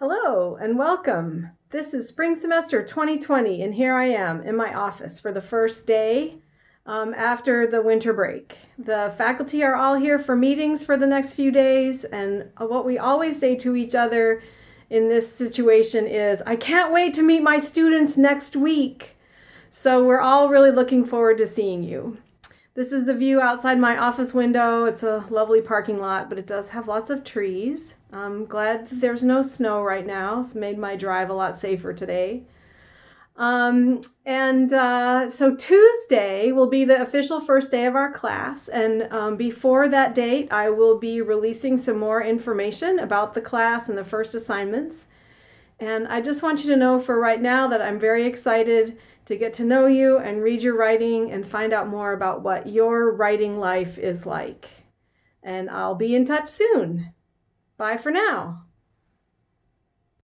Hello and welcome. This is spring semester 2020 and here I am in my office for the first day um, after the winter break. The faculty are all here for meetings for the next few days and what we always say to each other in this situation is, I can't wait to meet my students next week. So we're all really looking forward to seeing you. This is the view outside my office window. It's a lovely parking lot, but it does have lots of trees. I'm glad there's no snow right now. It's made my drive a lot safer today. Um, and uh, so Tuesday will be the official first day of our class. And um, before that date, I will be releasing some more information about the class and the first assignments. And I just want you to know for right now that I'm very excited to get to know you and read your writing and find out more about what your writing life is like. And I'll be in touch soon. Bye for now.